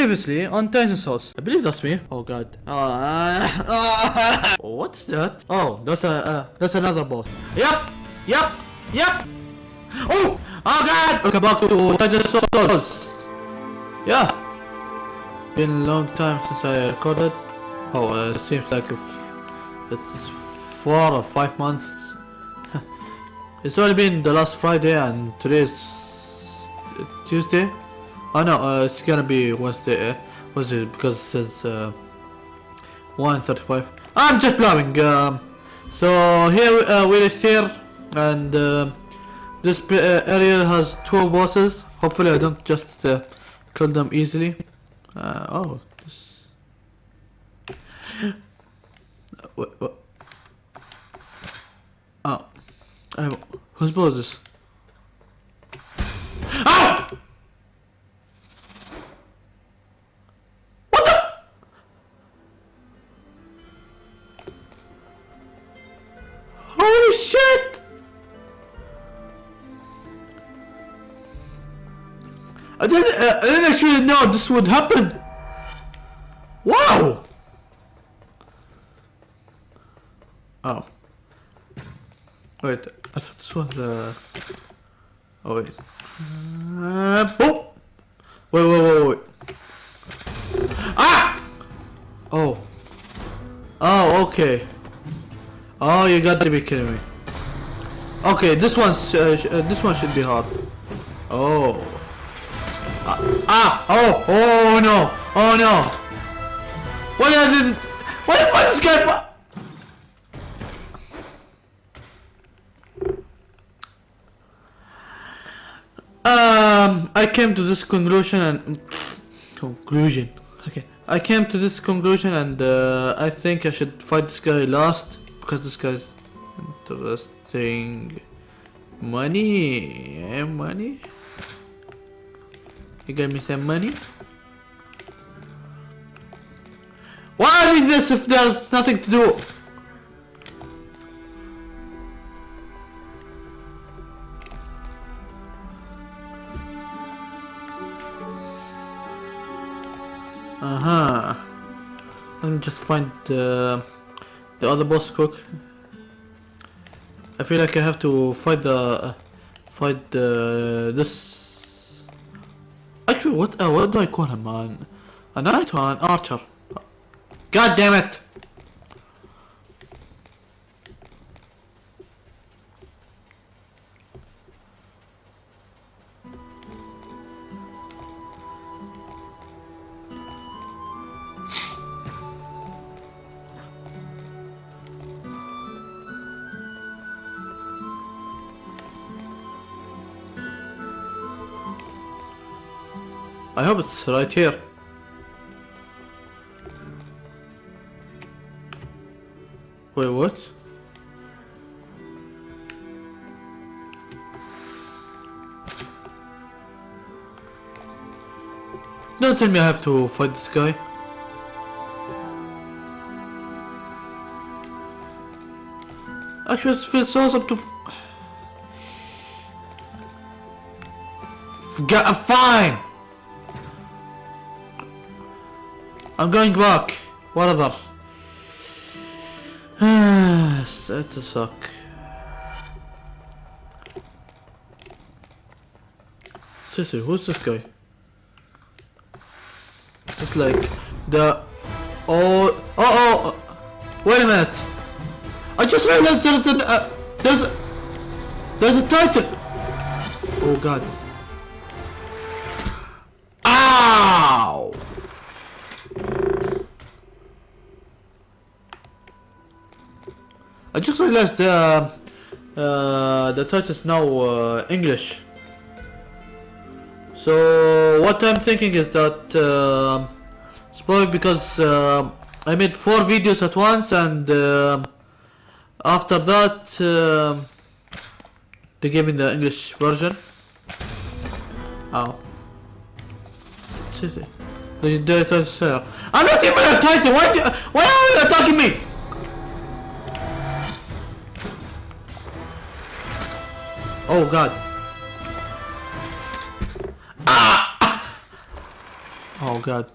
Previously on Titan's house. I believe that's me. Oh god. Uh, what's that? Oh, that's a uh, that's another boss. Yep. Yep. Yep. Oh. Oh god. Welcome back to Titan's house. Yeah. Been a long time since I recorded. Oh, uh, it seems like it's four or five months. it's only been the last Friday and today is Tuesday. Oh no, uh, it's gonna be Wednesday. Uh, Wednesday because it says uh, 1:35. I'm just blowing. Um, so here uh, we're here, and uh, this uh, area has two bosses. Hopefully, I don't just uh, kill them easily. Uh, oh. This... Uh, what? Oh. I, whose boss is this? Ah! Shit! I didn't, uh, I didn't actually know this would happen. Wow! Oh. Wait, I thought this was uh Oh wait. Uh, oh! Wait, wait, wait, wait. Ah! Oh. Oh, okay. Oh, you got to be kidding me. Okay, this one's uh, uh, this one should be hard. Oh. Ah, ah! Oh! Oh no! Oh no! What did What the fuck is guy? Um, I came to this conclusion and conclusion. Okay, I came to this conclusion and uh, I think I should fight this guy last because this guy's interesting. Money, eh? Money. You got me some money. Why I need this if there's nothing to do? Uh-huh. Let me just find the the other boss cook. I feel like I have to fight the fight the this. Actually, what uh, what do I call him? An a knight or an archer? God damn it! I hope it's right here. Wait, what? Don't tell me I have to fight this guy. Actually, it feels awesome to. Forget, I'm fine! I'm going back. Whatever. That to suck. Seriously, who's this guy? It's like the oh oh oh. Wait a minute. I just realized there's an uh, there's a, there's a title. Oh god. Ow! I just realized uh, uh, the title is now uh, English. So what I'm thinking is that uh, it's probably because uh, I made four videos at once and uh, after that uh, they gave me the English version. Oh. The. I'm not even a title. Why? Do, why are you attacking me? Oh god. Ah! Oh god.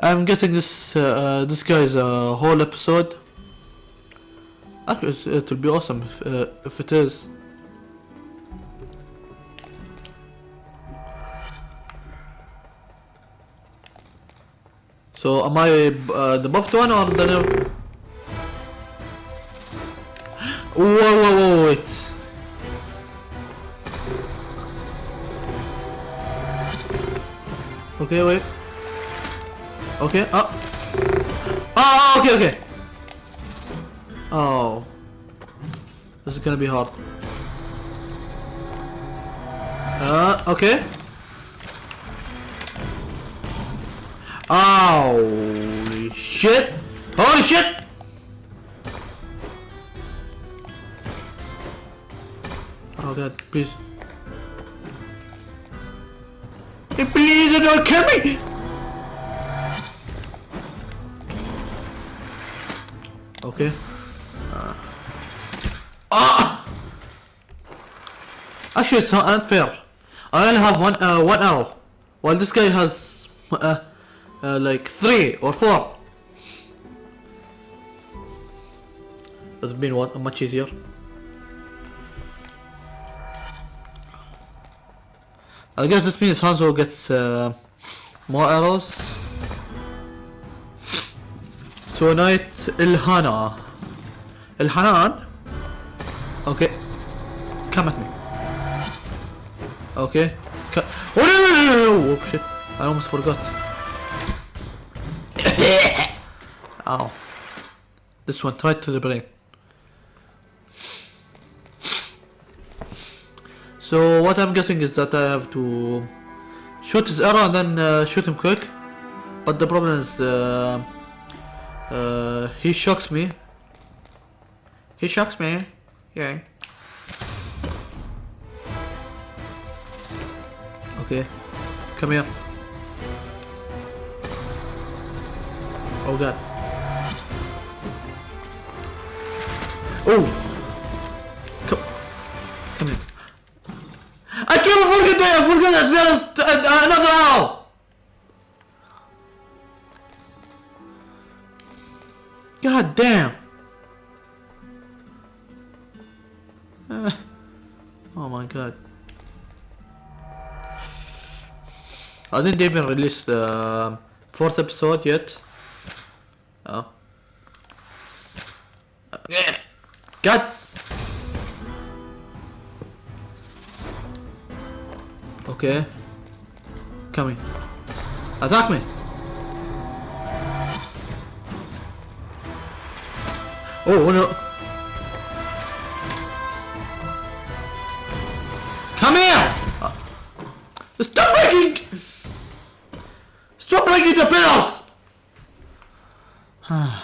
I'm guessing this uh, uh, this guy's a whole episode. Actually, it's- it will be awesome if, uh, if it is. So am I uh, the buffed one or the? Whoa, whoa, whoa, wait. Okay, wait. Okay, oh. Oh, okay, okay. Oh. This is gonna be hard. Uh, okay. Holy shit! Holy shit! Oh god, please. Hey, Please don't kill me! Okay. Uh. Ah! Actually, it's not unfair. I only have one uh, one arrow, while this guy has uh, uh, like three or four. It's been one much easier. I guess this means Hanzo gets uh, more arrows. So Knight Ilhana. Ilhanan? Okay. Come at me. Okay. Co- oh no no no no! Oh shit. I almost forgot. Ow. This one, right to the brain. So what I'm guessing is that I have to shoot his arrow and then uh, shoot him quick. But the problem is uh, uh, he shocks me. He shocks me. Yeah. Okay. Come here. Oh god. Oh! Uh, another arrow! God damn! Uh, oh my god. I didn't even release the fourth episode yet. Oh. God! Okay. Coming. Attack me! Oh, oh no! Come here! Stop breaking! Stop breaking the pillars!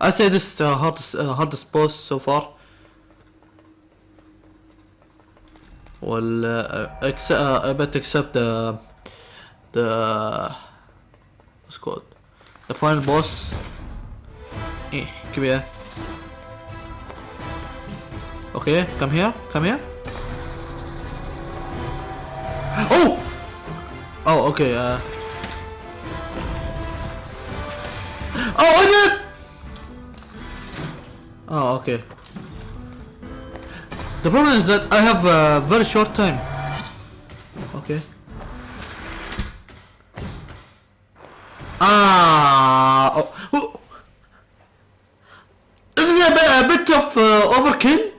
I say this is the hardest, uh, hardest boss so far. Well, except, uh, I bet except the the what's called the final boss. Eh, come here. Okay, come here, come here. Oh! Oh, okay. Uh. Oh, I did. Oh, okay. The problem is that I have a very short time. Okay. Ah. Oh. oh. This is a bit, a bit of uh, overkill.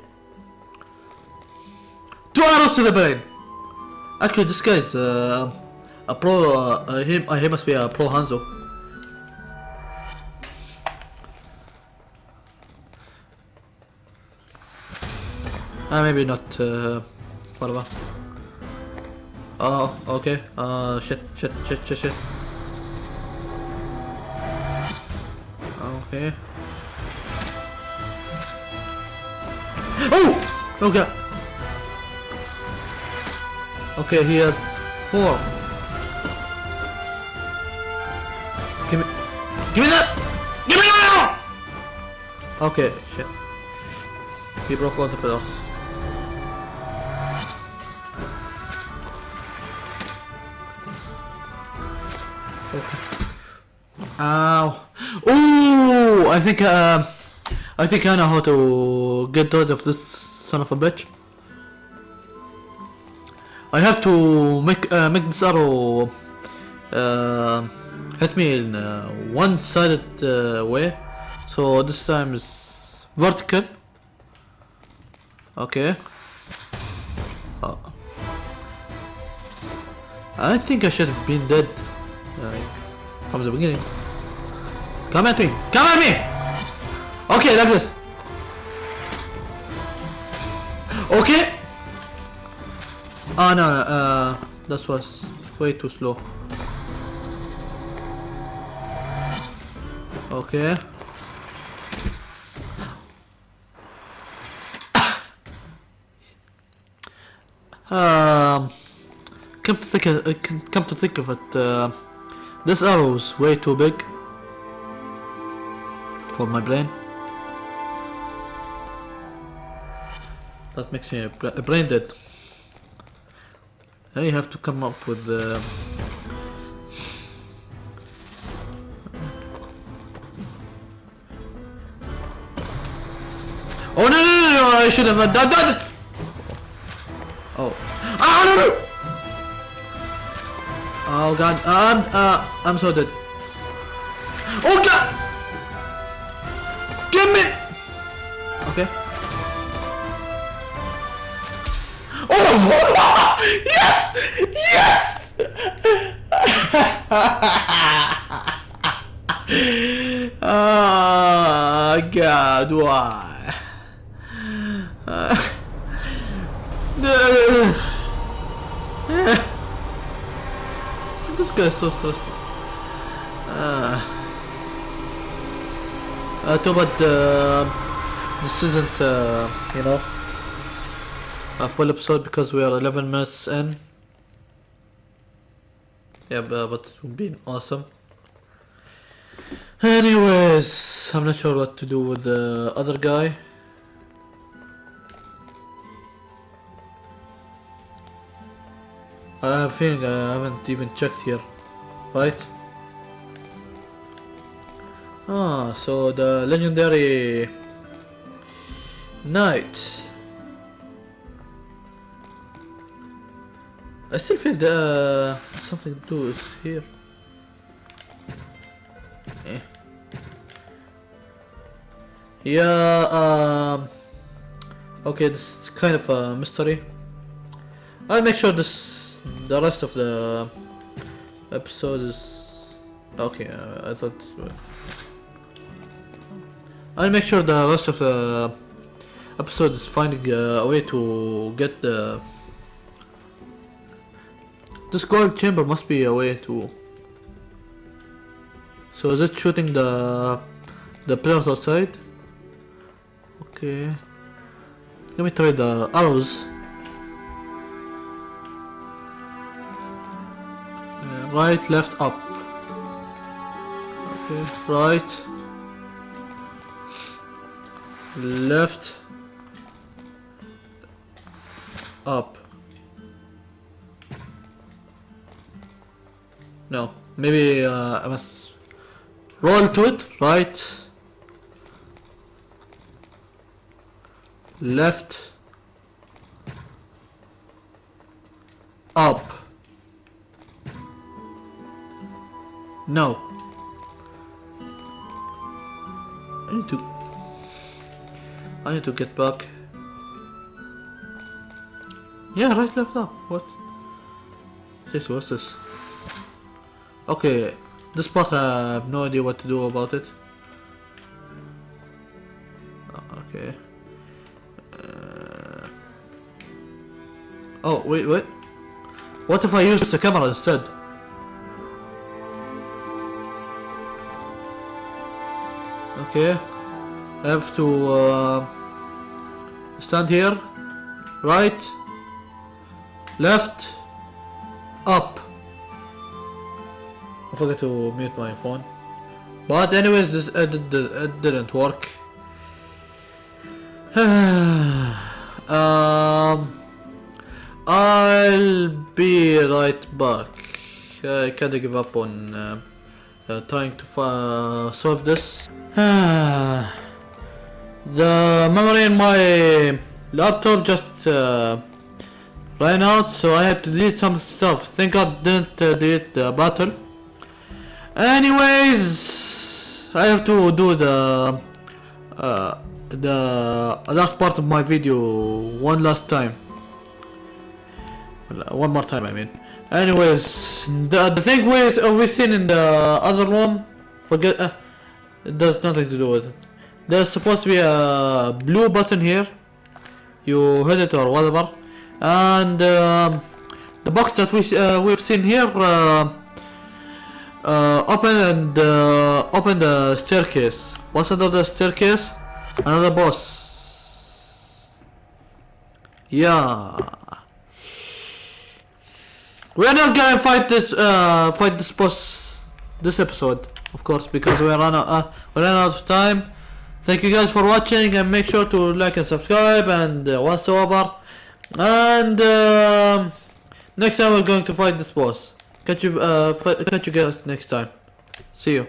Two arrows to the brain. Actually, this guy is uh, a pro. Uh, uh, uh, he must be a pro Hanzo. Uh, maybe not. Uh, whatever. Oh, okay. Uh, shit, shit, shit, shit, shit. Okay. Oh! Okay. Okay, he has four. Give me, give me that! Give me that! Okay, shit. He broke all the pillars. Ooh, I think, uh, I think I know how to get rid of this son of a bitch. I have to make, uh, make this arrow, uh, hit me in uh, one-sided uh, way. So this time is vertical. Okay. Oh. I think I should have been dead uh, from the beginning. Come at me! Come at me! Okay, like this. Okay. Oh no, no uh, that was way too slow. Okay. um, come to think of, uh, come to think of it, uh, this arrow is way too big for my brain. That makes me a, brain dead. Now you have to come up with the. Oh no no no! no I should have done that. Oh. Ah no no! Oh god, I'm uh, I'm so dead. Oh god! God, why? Uh, this is so stressful. Uh, uh, too this isn't, uh, you know, a full episode because we are 11 minutes in. Yeah, but it would be awesome. Anyways, I'm not sure what to do with the other guy. I have a feeling I haven't even checked here, right? Ah, so the legendary knight. I still feel the something to do is here. Yeah, um, okay, this is kind of a mystery. I'll make sure this the rest of the episode is okay. Uh, I thought uh, I'll make sure the rest of the episode is finding a way to get the this gold chamber must be a way to so is it shooting the the players outside? Okay. Let me try the arrows. Right, left, up. Okay, right, left, up. No, maybe uh, I must roll to it. Right, left, up. No. I need to... I need to get back. Yeah, right, left, up. What? This, what's this? Okay, this part I have no idea what to do about it. Uh, okay. Uh... Oh, wait, wait. What if I use the camera instead? Okay. I have to uh, stand here. Right. Left. Up. I forgot to mute my phone. But anyways, this it, did, it didn't work. um, I'll be right back. I kinda give up on uh, uh, trying to uh, solve this. the memory in my laptop just uh, ran out, so I had to delete some stuff. Thank God didn't uh, delete the battle. Anyways, I have to do the uh, the last part of my video one last time. One more time, I mean. Anyways, the, the thing we uh, we seen in the other room, forget. Uh, it does nothing to do with it. There's supposed to be a blue button here. You hit it or whatever, and um, the box that we uh, we've seen here. Uh, open and uh, open the staircase. What's under the staircase? Another boss. Yeah. We're not gonna fight this uh fight this boss this episode, of course, because we ran out uh, we ran out of time. Thank you guys for watching and make sure to like and subscribe and uh, whatsoever. And um, next time we're going to fight this boss. Catch you uh catch you guys next time. See you.